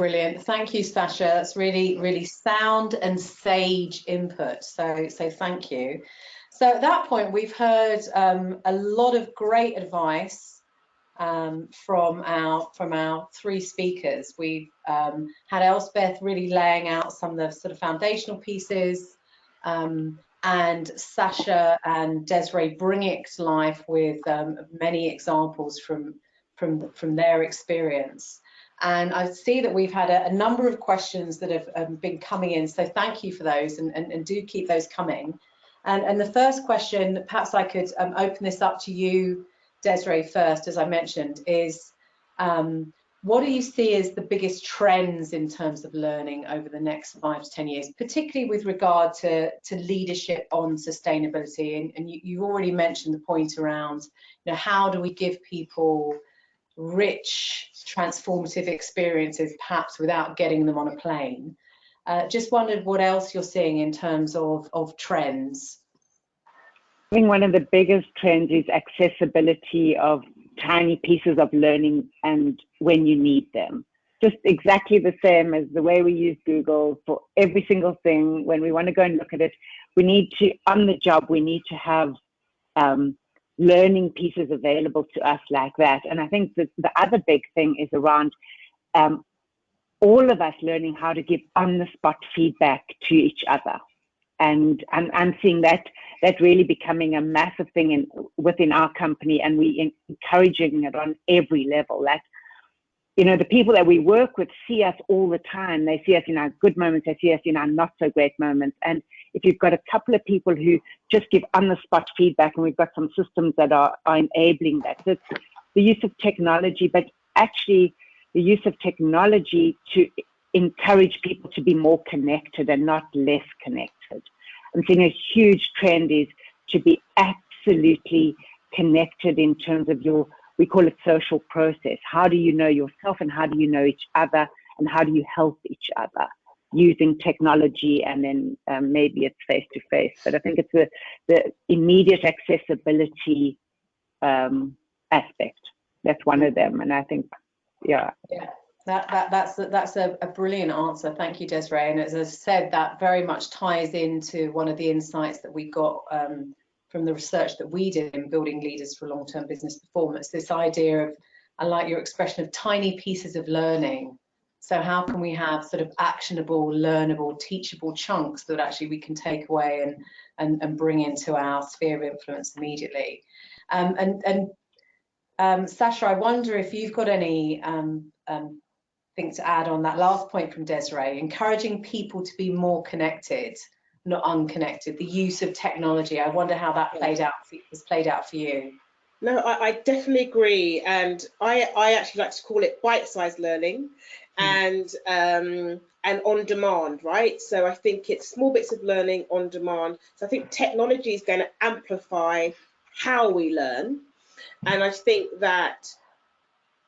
Brilliant. Thank you, Sasha. That's really, really sound and sage input. So, so thank you. So at that point, we've heard um, a lot of great advice um, from our from our three speakers. We've um, had Elspeth really laying out some of the sort of foundational pieces, um, and Sasha and Desiree bringing it to life with um, many examples from from, from their experience. And I see that we've had a, a number of questions that have um, been coming in, so thank you for those and, and, and do keep those coming. And, and, the first question, perhaps I could um, open this up to you, Desiree, first, as I mentioned, is um, what do you see as the biggest trends in terms of learning over the next five to 10 years, particularly with regard to, to leadership on sustainability? And, and you, you already mentioned the point around, you know, how do we give people rich, transformative experiences, perhaps without getting them on a plane? Uh, just wondered what else you're seeing in terms of, of trends. I think one of the biggest trends is accessibility of tiny pieces of learning and when you need them. Just exactly the same as the way we use Google for every single thing. When we want to go and look at it, we need to, on the job, we need to have um, learning pieces available to us like that. And I think that the other big thing is around um, all of us learning how to give on the spot feedback to each other. And I'm, I'm seeing that that really becoming a massive thing in, within our company, and we encouraging it on every level. That you know, the people that we work with see us all the time. They see us in our good moments, they see us in our not so great moments. And if you've got a couple of people who just give on the spot feedback, and we've got some systems that are, are enabling that, so it's the use of technology, but actually the use of technology to encourage people to be more connected and not less connected. I'm seeing a huge trend is to be absolutely connected in terms of your, we call it social process. How do you know yourself and how do you know each other and how do you help each other using technology and then um, maybe it's face to face. But I think it's the, the immediate accessibility um, aspect. That's one of them. And I think yeah. Yeah. That, that, that's that's a, a, brilliant answer. Thank you, Desiree. And as I said, that very much ties into one of the insights that we got um, from the research that we did in building leaders for long-term business performance. This idea of, I like your expression of tiny pieces of learning. So how can we have sort of actionable, learnable, teachable chunks that actually we can take away and and, and bring into our sphere of influence immediately? Um, and and um, Sasha, I wonder if you've got any um, um, thing to add on that last point from Desiree, encouraging people to be more connected, not unconnected, the use of technology. I wonder how that played out for, was played out for you. No, I, I definitely agree. And I, I actually like to call it bite-sized learning. And um, and on demand, right? So I think it's small bits of learning on demand. So I think technology is going to amplify how we learn and I think that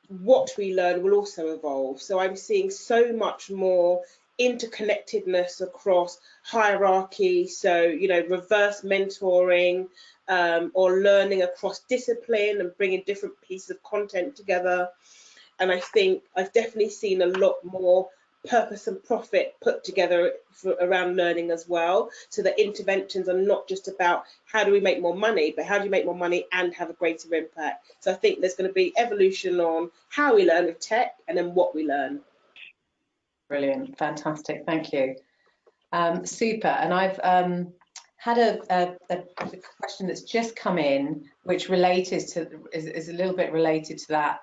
what we learn will also evolve. So I'm seeing so much more interconnectedness across hierarchy. So, you know, reverse mentoring um, or learning across discipline and bringing different pieces of content together. And I think I've definitely seen a lot more purpose and profit put together for, around learning as well. So that interventions are not just about how do we make more money but how do you make more money and have a greater impact. So i think there's going to be evolution on how we learn with tech and then what we learn. Brilliant. Fantastic. Thank you. Um, super. And i've um, had a, a, a, question that's just come in which related to is, is a little bit related to that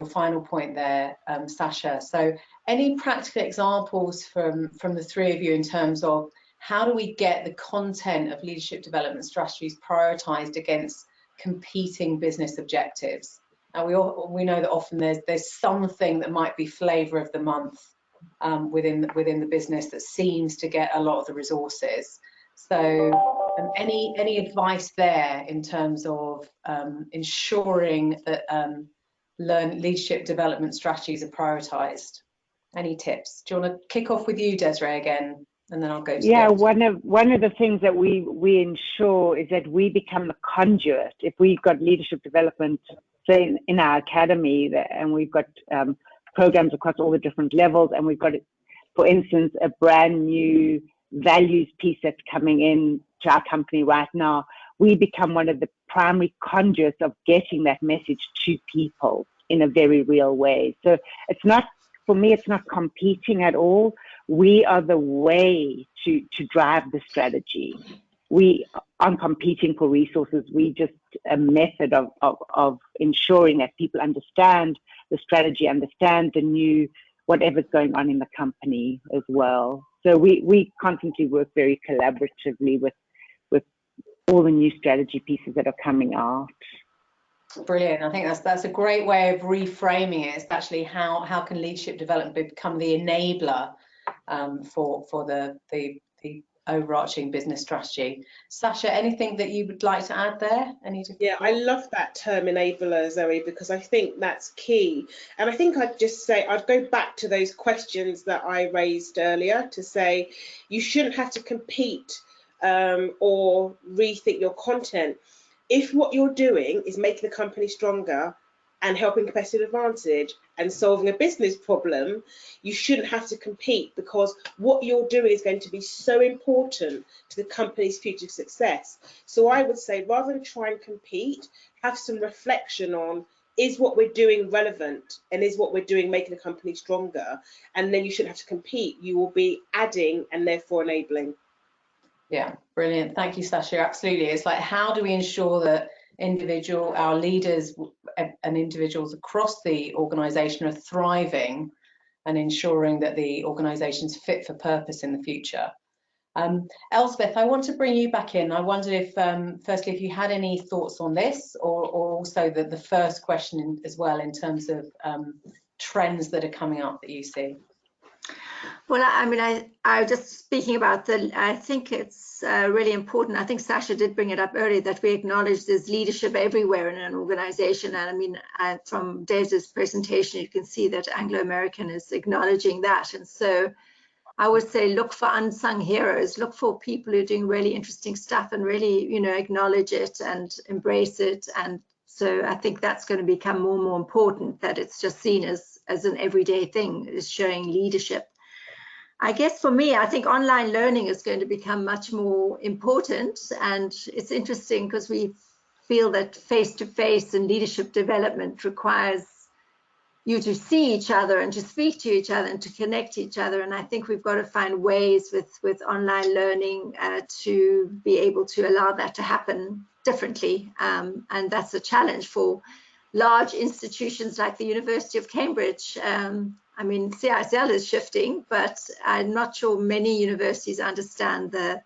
your final point there, um, Sasha. So any practical examples from, from the three of you in terms of how do we get the content of leadership development strategies prioritized against competing business objectives? And we all, we know that often there's there's something that might be flavor of the month um, within the, within the business that seems to get a lot of the resources. So um, any any advice there in terms of um, ensuring that um, learn leadership development strategies are prioritized? Any tips? Do you want to kick off with you, Desiree, again, and then I'll go. yeah, one of one of the things that we we ensure is that we become the conduit. If we've got leadership development, say in, in our academy, that, and we've got um, programs across all the different levels, and we've got, for instance, a brand new values piece that's coming in to our company right now. We become one of the primary conduits of getting that message to people in a very real way. So it's not, for me, it's not competing at all. We are the way to, to drive the strategy. We aren't competing for resources. We just a method of, of, of ensuring that people understand the strategy, understand the new whatever's going on in the company as well. So we, we constantly work very collaboratively with with all the new strategy pieces that are coming out. Brilliant. I think that's that's a great way of reframing it. It's actually how how can leadership development become the enabler um, for for the, the the overarching business strategy. Sasha, anything that you would like to add there? Any yeah, I love that term enabler, Zoe, because I think that's key. And I think I'd just say, I'd go back to those questions that I raised earlier to say you shouldn't have to compete um, or rethink your content. If what you're doing is making the company stronger and helping competitive advantage and solving a business problem, you shouldn't have to compete because what you're doing is going to be so important to the company's future success. So I would say rather than try and compete, have some reflection on is what we're doing relevant and is what we're doing making the company stronger? And then you shouldn't have to compete. You will be adding and therefore enabling. Yeah, brilliant. Thank you, Sasha. Absolutely. It's like, how do we ensure that individual, our leaders and individuals across the organisation are thriving and ensuring that the organisation is fit for purpose in the future. Um, Elspeth, I want to bring you back in. I wondered if, um, firstly, if you had any thoughts on this or, or also the, the first question in, as well in terms of um, trends that are coming up that you see. Well, I mean, I, I just speaking about the, I think it's uh, really important. I think Sasha did bring it up earlier that we acknowledge there's leadership everywhere in an organization. And I mean, I, from Dave's presentation, you can see that Anglo-American is acknowledging that. And so I would say look for unsung heroes, look for people who are doing really interesting stuff and really, you know, acknowledge it and embrace it. And so I think that's going to become more and more important that it's just seen as, as an everyday thing, is showing leadership. I guess for me, I think online learning is going to become much more important. And it's interesting because we feel that face-to-face -face and leadership development requires you to see each other and to speak to each other and to connect each other. And I think we've got to find ways with, with online learning uh, to be able to allow that to happen differently. Um, and that's a challenge for large institutions like the University of Cambridge. Um, I mean, CISL is shifting, but I'm not sure many universities understand the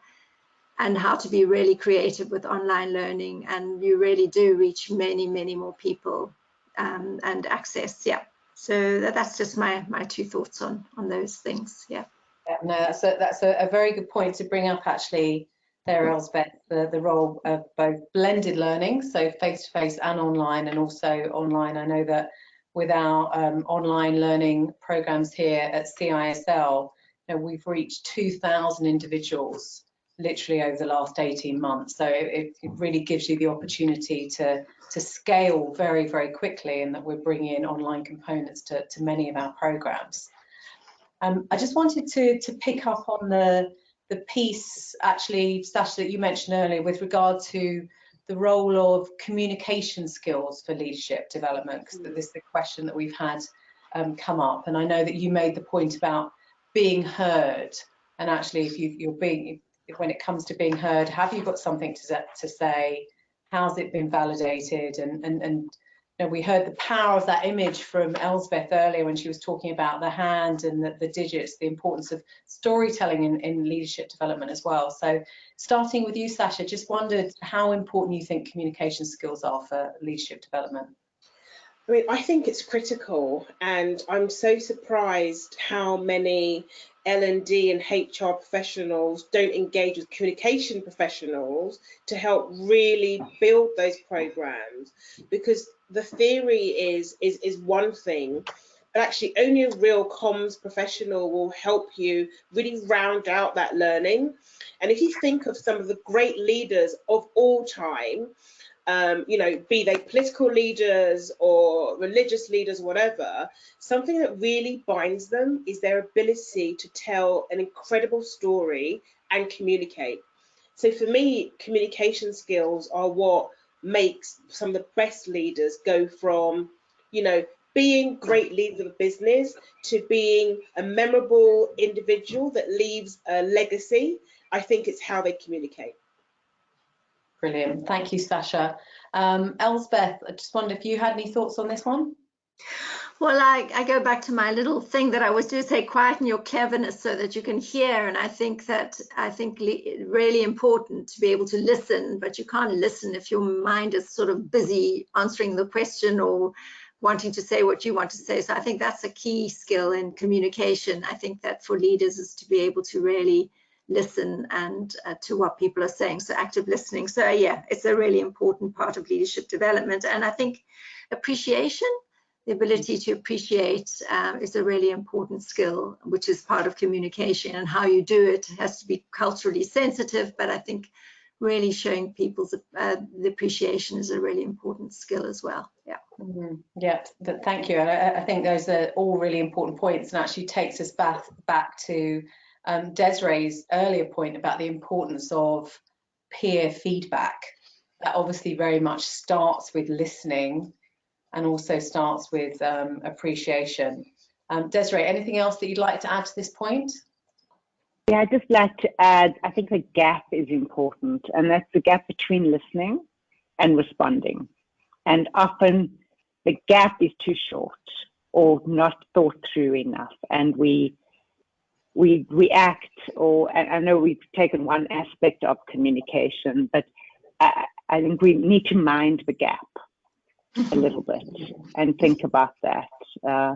and how to be really creative with online learning. And you really do reach many, many more people um, and access. Yeah. So that, that's just my my two thoughts on on those things. Yeah. yeah no, that's a that's a, a, very good point to bring up actually there, Elspeth, the, the role of both blended learning, so face-to-face -face and online, and also online. I know that with our um, online learning programs here at CISL, you know, we've reached 2,000 individuals literally over the last 18 months. So it, it, really gives you the opportunity to, to scale very, very quickly and that we're bringing in online components to, to many of our programs. Um, I just wanted to, to pick up on the, the piece, actually, Sash, that you mentioned earlier with regard to the role of communication skills for leadership development, because mm. this is the question that we've had um, come up. And I know that you made the point about being heard. And actually, if you, are being, when it comes to being heard, have you got something to, to say? How's it been validated? And, and, and know, we heard the power of that image from Elspeth earlier when she was talking about the hand and the, the digits, the importance of storytelling in, in, leadership development as well. So starting with you, Sasha, just wondered how important you think communication skills are for leadership development. I mean, I think it's critical, and I'm so surprised how many L&D and HR professionals don't engage with communication professionals to help really build those programs. Because the theory is is is one thing but actually only a real comms professional will help you really round out that learning. And if you think of some of the great leaders of all time um, you know, be they political leaders or religious leaders, whatever, something that really binds them is their ability to tell an incredible story and communicate. So for me, communication skills are what makes some of the best leaders go from, you know, being great leaders of a business to being a memorable individual that leaves a legacy. I think it's how they communicate. Brilliant. Thank you, Sasha. Um, Elspeth, I just wonder if you had any thoughts on this one? Well, I, I go back to my little thing that I always do say, quieten your cleverness so that you can hear. And I think that I think really important to be able to listen, but you can't listen if your mind is sort of busy answering the question or wanting to say what you want to say. So I think that's a key skill in communication. I think that for leaders is to be able to really listen and uh, to what people are saying. So active listening. So yeah, it's a really important part of leadership development. And I think appreciation the ability to appreciate um, is a really important skill, which is part of communication and how you do it has to be culturally sensitive, but I think really showing people's uh, the appreciation is a really important skill as well. Yeah. Mm -hmm. Yeah, thank you. And I, I, think those are all really important points and actually takes us back, back to um, Desiree's earlier point about the importance of peer feedback. That obviously very much starts with listening and also starts with um, appreciation. Um, Desiree, anything else that you'd like to add to this point? Yeah, I'd just like to add, I think the gap is important, and that's the gap between listening and responding. And often the gap is too short or not thought through enough, and we we react, or I know we've taken one aspect of communication, but I, I think we need to mind the gap a little bit and think about that. Uh,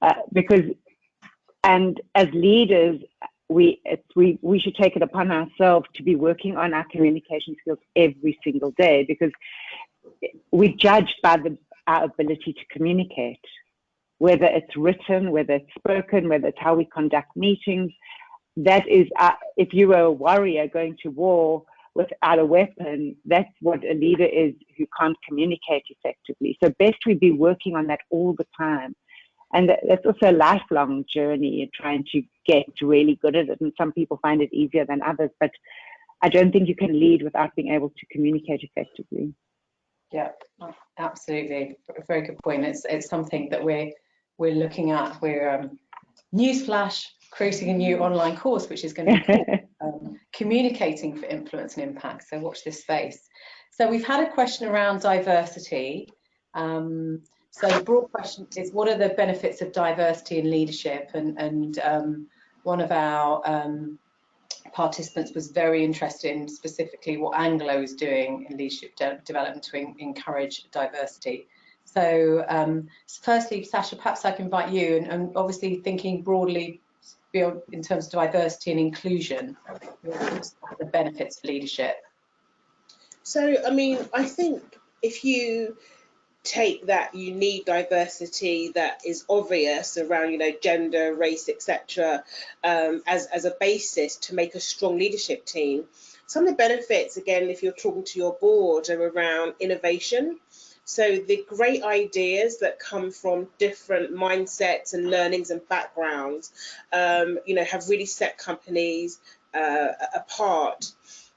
uh, because, and as leaders, we, we, we should take it upon ourselves to be working on our communication skills every single day because we're judged by the, our ability to communicate, whether it's written, whether it's spoken, whether it's how we conduct meetings. That is, uh, if you were a warrior going to war, without a weapon, that's what a leader is who can't communicate effectively. So best we be working on that all the time. And that's also a lifelong journey in trying to get really good at it. And some people find it easier than others, but I don't think you can lead without being able to communicate effectively. Yeah, absolutely. Very good point. It's it's something that we're we're looking at. We're um, newsflash creating a new online course, which is going to be [LAUGHS] um, communicating for influence and impact. So watch this space. So we've had a question around diversity. Um, so the broad question is, what are the benefits of diversity in leadership? And, and um, one of our um, participants was very interested in specifically what Anglo is doing in leadership de development to encourage diversity. So um, firstly, Sasha, perhaps I can invite you and, and obviously thinking broadly in terms of diversity and inclusion, the benefits of leadership? So, I mean, I think if you take that you need diversity that is obvious around you know gender race etc um, as, as a basis to make a strong leadership team some of the benefits again if you're talking to your board are around innovation so the great ideas that come from different mindsets and learnings and backgrounds, um, you know, have really set companies uh, apart.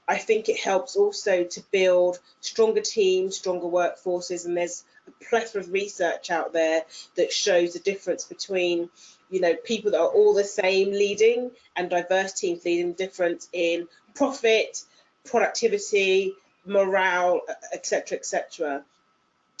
I think it helps also to build stronger teams, stronger workforces, and there's a plethora of research out there that shows the difference between you know people that are all the same leading and diverse teams leading difference in profit productivity morale etc etc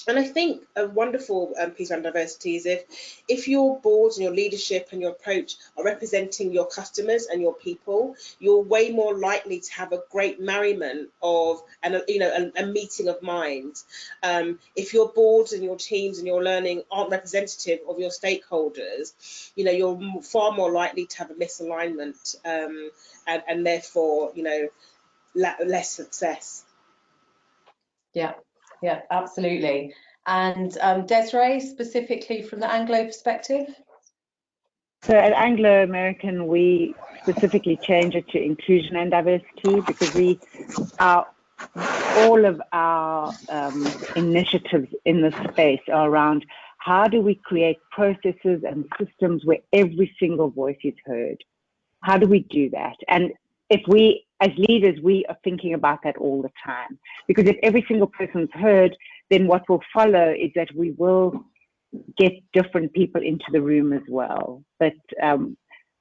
and I think a wonderful um, piece around diversity is if if your boards and your leadership and your approach are representing your customers and your people, you're way more likely to have a great merriment of and you know a, a meeting of minds. Um, if your boards and your teams and your learning aren't representative of your stakeholders, you know you're far more likely to have a misalignment um, and, and therefore you know less success. Yeah, yeah, absolutely. And um, Desiree, specifically from the Anglo perspective? So at Anglo American, we specifically change it to inclusion and diversity because we are all of our um, initiatives in this space are around how do we create processes and systems where every single voice is heard? How do we do that? And if we, as leaders, we are thinking about that all the time. Because if every single person's heard, then what will follow is that we will get different people into the room as well. But um,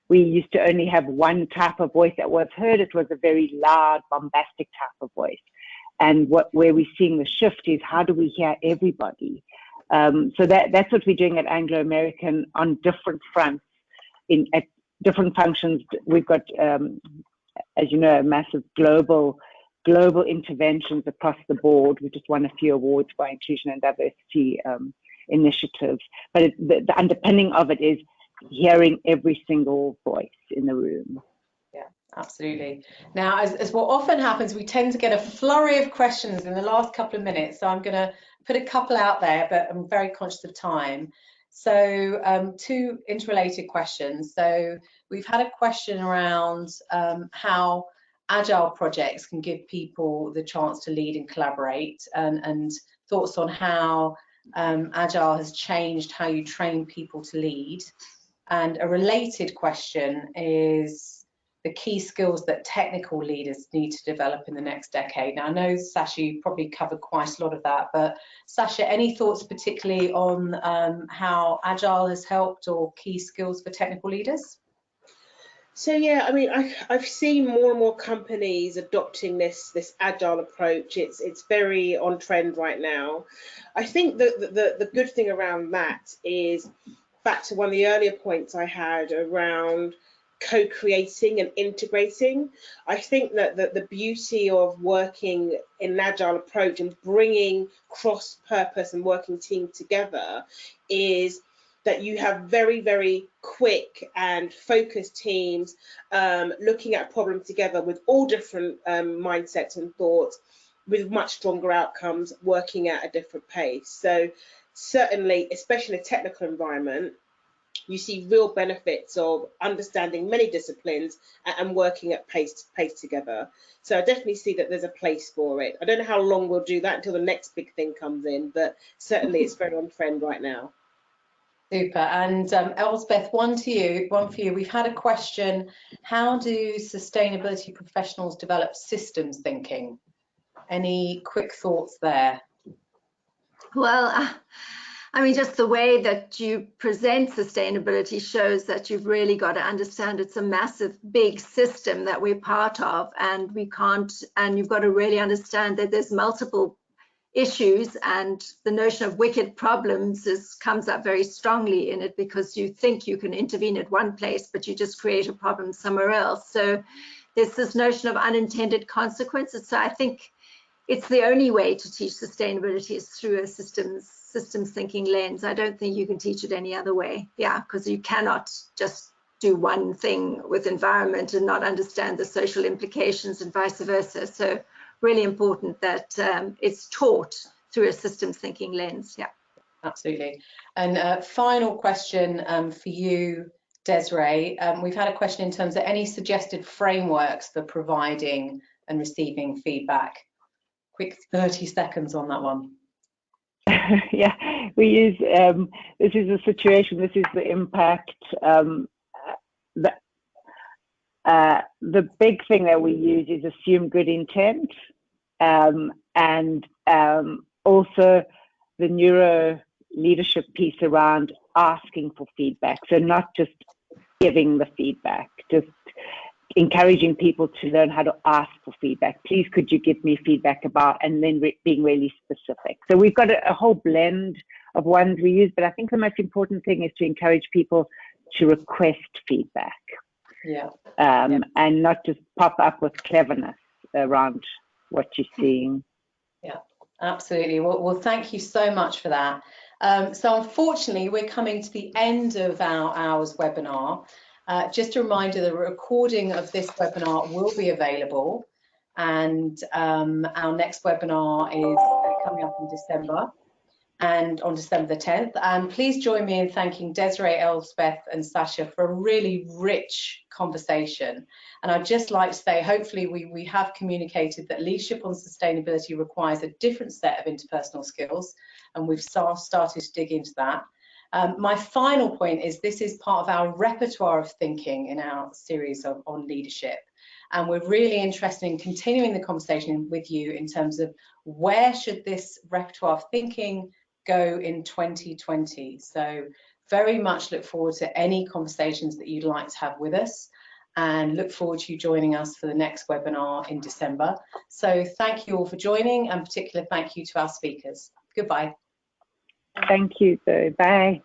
we used to only have one type of voice that was heard. It was a very loud, bombastic type of voice. And what where we're seeing the shift is how do we hear everybody? Um, so that that's what we're doing at Anglo American on different fronts in at different functions. We've got, um, as you know, massive global global interventions across the board. We just won a few awards for inclusion and diversity um, initiatives. But it, the, the underpinning of it is hearing every single voice in the room. Yeah, absolutely. Now, as, as what often happens, we tend to get a flurry of questions in the last couple of minutes. So I'm going to put a couple out there, but I'm very conscious of time. So um, two interrelated questions. So we've had a question around um, how agile projects can give people the chance to lead and collaborate and, and thoughts on how um, agile has changed how you train people to lead. And a related question is the key skills that technical leaders need to develop in the next decade. Now, I know, Sasha, you probably covered quite a lot of that, but Sasha, any thoughts particularly on um, how Agile has helped or key skills for technical leaders? So yeah, I mean, I, I've seen more and more companies adopting this this agile approach. It's it's very on trend right now. I think that the, the, the good thing around that is back to one of the earlier points I had around co-creating and integrating. I think that, that the beauty of working in an agile approach and bringing cross-purpose and working team together is that you have very, very quick and focused teams um, looking at a problem together with all different um, mindsets and thoughts with much stronger outcomes working at a different pace. So certainly, especially in a technical environment, you see real benefits of understanding many disciplines and working at pace pace together. So I definitely see that there's a place for it. I don't know how long we'll do that until the next big thing comes in, but certainly it's very on trend right now. Super. And um, Elspeth, one to you, one for you. We've had a question. How do sustainability professionals develop systems thinking? Any quick thoughts there? Well, uh, I mean, just the way that you present sustainability shows that you've really got to understand it's a massive, big system that we're part of, and we can't, and you've got to really understand that there's multiple issues and the notion of wicked problems is, comes up very strongly in it because you think you can intervene at one place, but you just create a problem somewhere else. So there's this notion of unintended consequences. So I think it's the only way to teach sustainability is through a systems systems thinking lens. I don't think you can teach it any other way. Yeah, because you cannot just do one thing with environment and not understand the social implications and vice versa. So really important that um, it's taught through a systems thinking lens. Yeah. Absolutely. And uh, final question um, for you, Desiree. Um, we've had a question in terms of any suggested frameworks for providing and receiving feedback. Quick 30 seconds on that one. [LAUGHS] yeah, we use, um, this is a situation, this is the impact. Um, the, uh, the big thing that we use is assume good intent and um, also the neuro leadership piece around asking for feedback. So not just giving the feedback, just encouraging people to learn how to ask for feedback. Please, could you give me feedback about, and then re being really specific. So we've got a, a, whole blend of ones we use, but I think the most important thing is to encourage people to request feedback. Yeah. Um, yeah. And not just pop up with cleverness around what you're seeing. Yeah, absolutely. Well, well thank you so much for that. Um, so unfortunately, we're coming to the end of our hour's webinar. Uh, just a reminder, the recording of this webinar will be available and um, our next webinar is coming up in December and on December the 10th. And please join me in thanking Desiree, Elspeth and Sasha for a really rich conversation. And I'd just like to say, hopefully we, we have communicated that leadership on sustainability requires a different set of interpersonal skills, and we've started to dig into that. Um, my final point is this is part of our repertoire of thinking in our series of, on leadership. And we're really interested in continuing the conversation with you in terms of where should this repertoire of thinking go in 2020. So very much look forward to any conversations that you'd like to have with us. and look forward to you joining us for the next webinar in December. So thank you all for joining and particular thank you to our speakers. Goodbye. Thank you, Zoe. Bye.